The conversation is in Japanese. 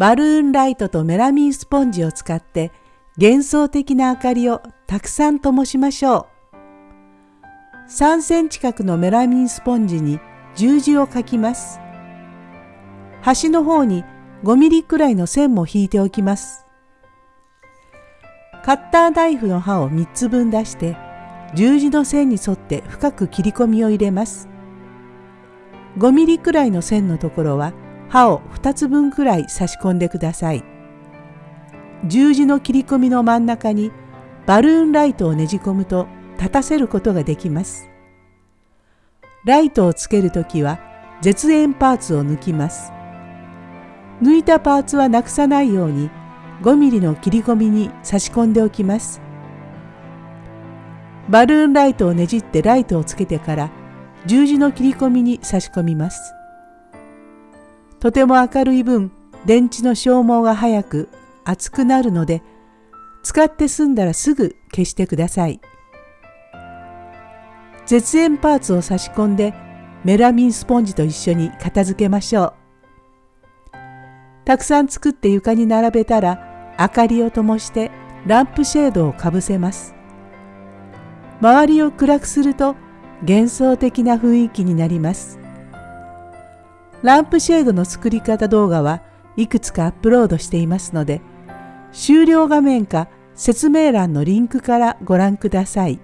バルーンライトとメラミンスポンジを使って幻想的な明かりをたくさん灯しましょう。3センチ角のメラミンスポンジに十字を描きます。端の方に5ミリくらいの線も引いておきます。カッターナイフの刃を3つ分出して十字の線に沿って深く切り込みを入れます。5ミリくらいの線のところは刃を2つ分くらい差し込んでください。十字の切り込みの真ん中にバルーンライトをねじ込むと立たせることができます。ライトをつけるときは絶縁パーツを抜きます。抜いたパーツはなくさないように5ミリの切り込みに差し込んでおきます。バルーンライトをねじってライトをつけてから十字の切り込みに差し込みます。とても明るい分電池の消耗が早く熱くなるので使って済んだらすぐ消してください。絶縁パーツを差し込んでメラミンスポンジと一緒に片付けましょう。たくさん作って床に並べたら明かりを灯してランプシェードをかぶせます。周りを暗くすると幻想的な雰囲気になります。ランプシェードの作り方動画はいくつかアップロードしていますので、終了画面か説明欄のリンクからご覧ください。